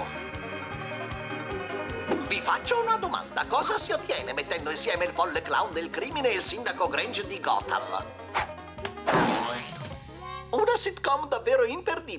Ciao! Vi faccio una domanda. Cosa si ottiene mettendo insieme il folle clown del crimine e il sindaco Grange di Gotham? Una sitcom davvero interdipendente